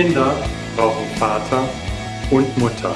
Kinder brauchen Vater und Mutter.